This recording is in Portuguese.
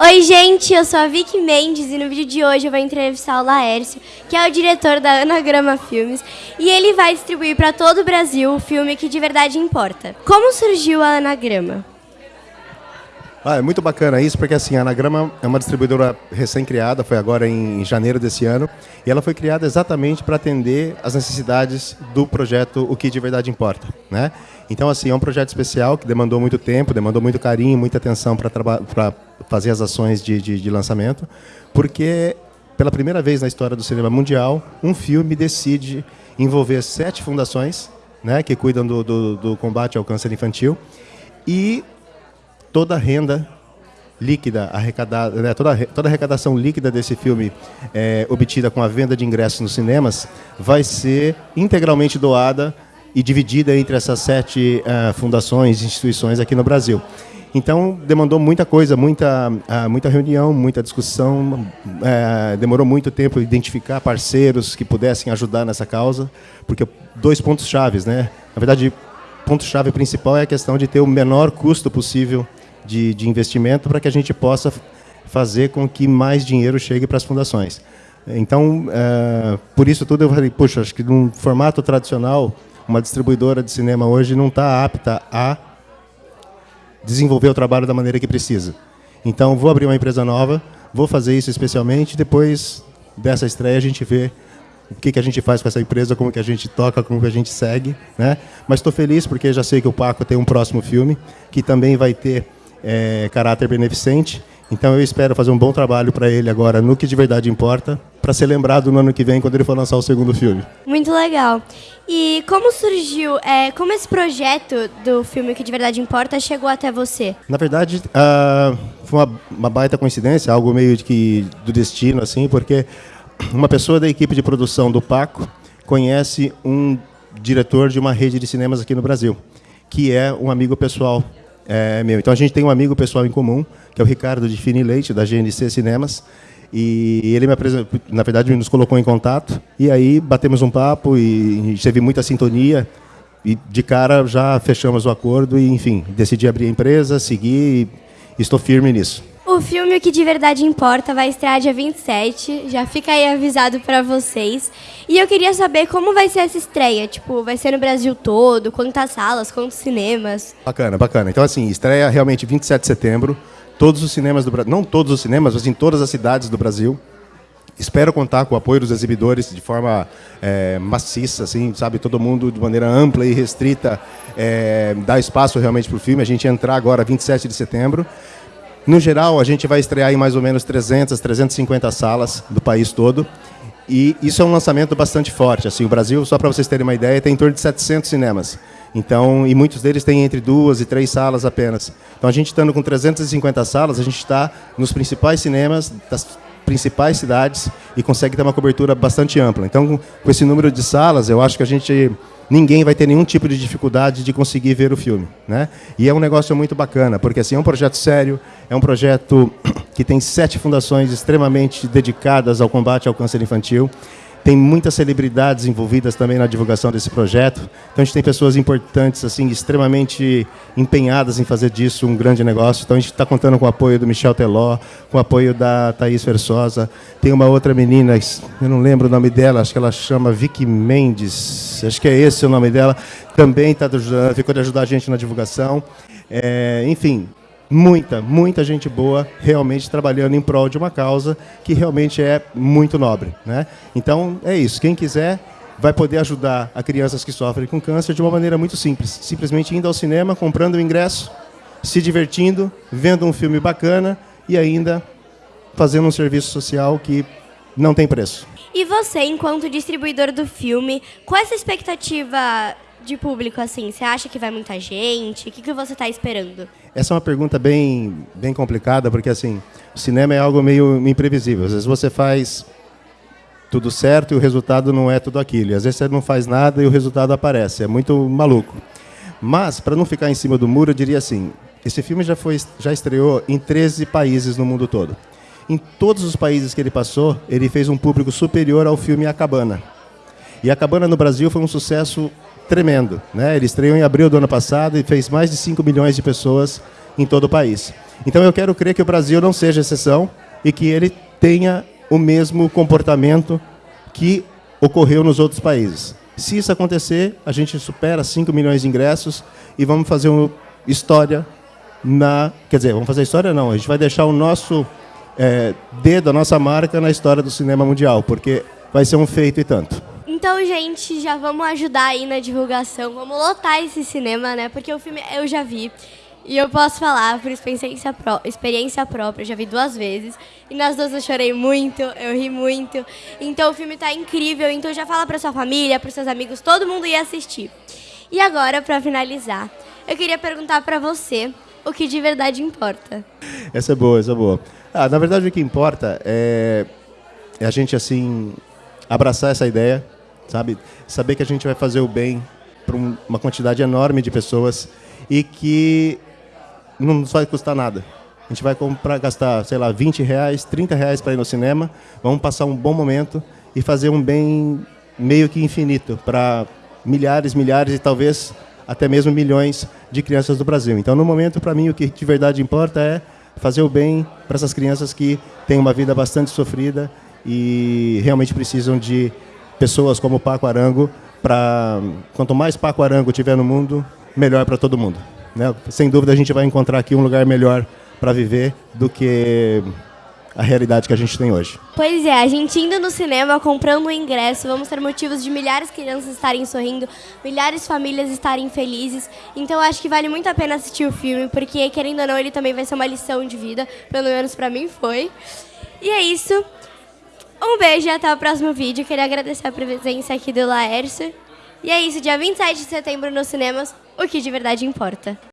Oi, gente, eu sou a Vicky Mendes e no vídeo de hoje eu vou entrevistar o Laércio, que é o diretor da Anagrama Filmes, e ele vai distribuir para todo o Brasil o filme que de verdade importa. Como surgiu a Anagrama? Ah, é muito bacana isso, porque assim, a Anagrama é uma distribuidora recém-criada, foi agora em janeiro desse ano, e ela foi criada exatamente para atender as necessidades do projeto O Que de Verdade Importa. Né? Então, assim, é um projeto especial que demandou muito tempo, demandou muito carinho, muita atenção para fazer as ações de, de, de lançamento, porque pela primeira vez na história do cinema mundial, um filme decide envolver sete fundações né, que cuidam do, do, do combate ao câncer infantil e toda a renda líquida arrecadada, né, toda, toda a arrecadação líquida desse filme é, obtida com a venda de ingressos nos cinemas vai ser integralmente doada e dividida entre essas sete uh, fundações, instituições aqui no Brasil. Então, demandou muita coisa, muita, uh, muita reunião, muita discussão, uh, demorou muito tempo identificar parceiros que pudessem ajudar nessa causa, porque dois pontos chaves, né? Na verdade, ponto chave principal é a questão de ter o menor custo possível de, de investimento para que a gente possa fazer com que mais dinheiro chegue para as fundações. Então, é, por isso tudo eu falei, puxa, acho que num formato tradicional, uma distribuidora de cinema hoje não está apta a desenvolver o trabalho da maneira que precisa. Então, vou abrir uma empresa nova, vou fazer isso especialmente, depois dessa estreia a gente vê o que, que a gente faz com essa empresa, como que a gente toca, como que a gente segue. Né? Mas estou feliz porque já sei que o Paco tem um próximo filme, que também vai ter é, caráter beneficente. Então eu espero fazer um bom trabalho para ele agora no que de verdade importa, para ser lembrado no ano que vem quando ele for lançar o segundo filme. Muito legal. E como surgiu, é, como esse projeto do filme que de verdade importa chegou até você? Na verdade, uh, foi uma, uma, baita coincidência, algo meio de que do destino assim, porque uma pessoa da equipe de produção do Paco conhece um diretor de uma rede de cinemas aqui no Brasil, que é um amigo pessoal é, meu. Então a gente tem um amigo pessoal em comum, que é o Ricardo de Fini Leite, da GNC Cinemas. E ele me apresentou, na verdade, nos colocou em contato. E aí batemos um papo e teve muita sintonia. E de cara já fechamos o acordo e, enfim, decidi abrir a empresa, seguir e estou firme nisso. O filme O Que De Verdade Importa vai estrear dia 27, já fica aí avisado para vocês. E eu queria saber como vai ser essa estreia, tipo, vai ser no Brasil todo, quantas salas, quantos cinemas? Bacana, bacana. Então assim, estreia realmente 27 de setembro, todos os cinemas do Brasil, não todos os cinemas, mas em todas as cidades do Brasil. Espero contar com o apoio dos exibidores de forma é, maciça, assim, sabe, todo mundo de maneira ampla e restrita, é, dar espaço realmente para o filme. A gente entrar agora 27 de setembro. No geral, a gente vai estrear em mais ou menos 300, 350 salas do país todo. E isso é um lançamento bastante forte. Assim, o Brasil, só para vocês terem uma ideia, tem em torno de 700 cinemas. Então, e muitos deles têm entre duas e três salas apenas. Então, a gente estando com 350 salas, a gente está nos principais cinemas das principais cidades e consegue ter uma cobertura bastante ampla. Então, com esse número de salas, eu acho que a gente ninguém vai ter nenhum tipo de dificuldade de conseguir ver o filme. Né? E é um negócio muito bacana, porque assim, é um projeto sério, é um projeto que tem sete fundações extremamente dedicadas ao combate ao câncer infantil. Tem muitas celebridades envolvidas também na divulgação desse projeto. Então a gente tem pessoas importantes, assim, extremamente empenhadas em fazer disso um grande negócio. Então a gente está contando com o apoio do Michel Teló, com o apoio da Thaís Versosa. Tem uma outra menina, eu não lembro o nome dela, acho que ela chama Vicky Mendes, acho que é esse o nome dela. Também tá, ficou de ajudar a gente na divulgação. É, enfim, muita, muita gente boa realmente trabalhando em prol de uma causa que realmente é muito nobre. Né? Então, é isso. Quem quiser vai poder ajudar a crianças que sofrem com câncer de uma maneira muito simples. Simplesmente indo ao cinema, comprando o ingresso, se divertindo, vendo um filme bacana e ainda fazendo um serviço social que não tem preço. E você, enquanto distribuidor do filme, qual é essa expectativa de público, assim? Você acha que vai muita gente? O que, que você está esperando? Essa é uma pergunta bem, bem complicada, porque assim, o cinema é algo meio imprevisível. Às vezes você faz tudo certo e o resultado não é tudo aquilo. E às vezes você não faz nada e o resultado aparece. É muito maluco. Mas, para não ficar em cima do muro, eu diria assim, esse filme já, foi, já estreou em 13 países no mundo todo. Em todos os países que ele passou, ele fez um público superior ao filme A Cabana. E A Cabana no Brasil foi um sucesso tremendo. Né? Ele estreou em abril do ano passado e fez mais de 5 milhões de pessoas em todo o país. Então eu quero crer que o Brasil não seja exceção e que ele tenha o mesmo comportamento que ocorreu nos outros países. Se isso acontecer, a gente supera 5 milhões de ingressos e vamos fazer uma história na... Quer dizer, vamos fazer história não, a gente vai deixar o nosso é, dedo, a nossa marca na história do cinema mundial, porque vai ser um feito e tanto. Então, gente, já vamos ajudar aí na divulgação, vamos lotar esse cinema, né? Porque o filme eu já vi. E eu posso falar por experiência, pró experiência própria, já vi duas vezes. E nas duas eu chorei muito, eu ri muito. Então o filme está incrível, então já fala para sua família, para seus amigos, todo mundo ir assistir. E agora, para finalizar, eu queria perguntar para você o que de verdade importa. Essa é boa, essa é boa. Ah, na verdade, o que importa é, é a gente, assim, abraçar essa ideia, sabe? Saber que a gente vai fazer o bem para uma quantidade enorme de pessoas e que não nos vai custar nada. A gente vai comprar, gastar, sei lá, 20 reais, 30 reais para ir no cinema, vamos passar um bom momento e fazer um bem meio que infinito para milhares, milhares e talvez até mesmo milhões de crianças do Brasil. Então, no momento, para mim, o que de verdade importa é fazer o bem para essas crianças que têm uma vida bastante sofrida e realmente precisam de pessoas como Paco Arango para quanto mais Paco Arango tiver no mundo, melhor para todo mundo. Né? Sem dúvida a gente vai encontrar aqui um lugar melhor para viver do que a realidade que a gente tem hoje. Pois é, a gente indo no cinema, comprando o um ingresso, vamos ter motivos de milhares de crianças estarem sorrindo, milhares de famílias estarem felizes. Então acho que vale muito a pena assistir o filme, porque querendo ou não, ele também vai ser uma lição de vida, pelo menos para mim foi. E é isso. Um beijo e até o próximo vídeo. Queria agradecer a presença aqui do Laércio. E é isso, dia 27 de setembro nos cinemas, o que de verdade importa.